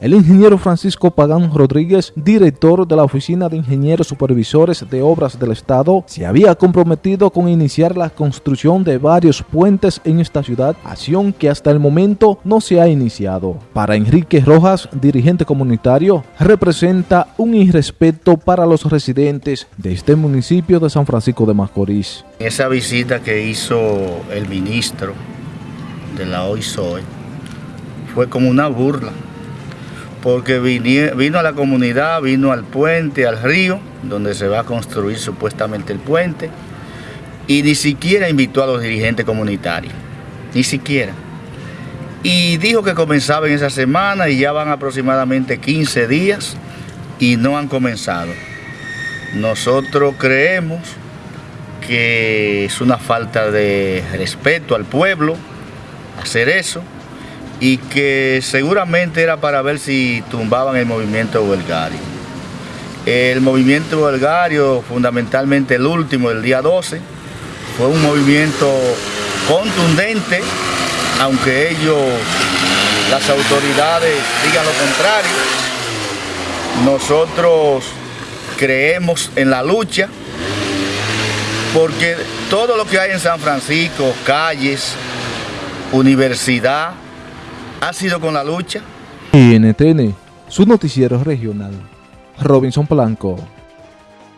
El ingeniero Francisco Pagán Rodríguez, director de la Oficina de Ingenieros Supervisores de Obras del Estado, se había comprometido con iniciar la construcción de varios puentes en esta ciudad, acción que hasta el momento no se ha iniciado. Para Enrique Rojas, dirigente comunitario, representa un irrespeto para los residentes de este municipio de San Francisco de Macorís. Esa visita que hizo el ministro de la OISOE fue como una burla porque vino a la comunidad, vino al puente, al río, donde se va a construir supuestamente el puente, y ni siquiera invitó a los dirigentes comunitarios, ni siquiera. Y dijo que comenzaba en esa semana y ya van aproximadamente 15 días y no han comenzado. Nosotros creemos que es una falta de respeto al pueblo hacer eso y que seguramente era para ver si tumbaban el movimiento huelgario. El movimiento huelgario, fundamentalmente el último, el día 12, fue un movimiento contundente, aunque ellos, las autoridades, digan lo contrario. Nosotros creemos en la lucha, porque todo lo que hay en San Francisco, calles, universidad, ha sido con la lucha. NTN, su noticiero regional. Robinson Blanco.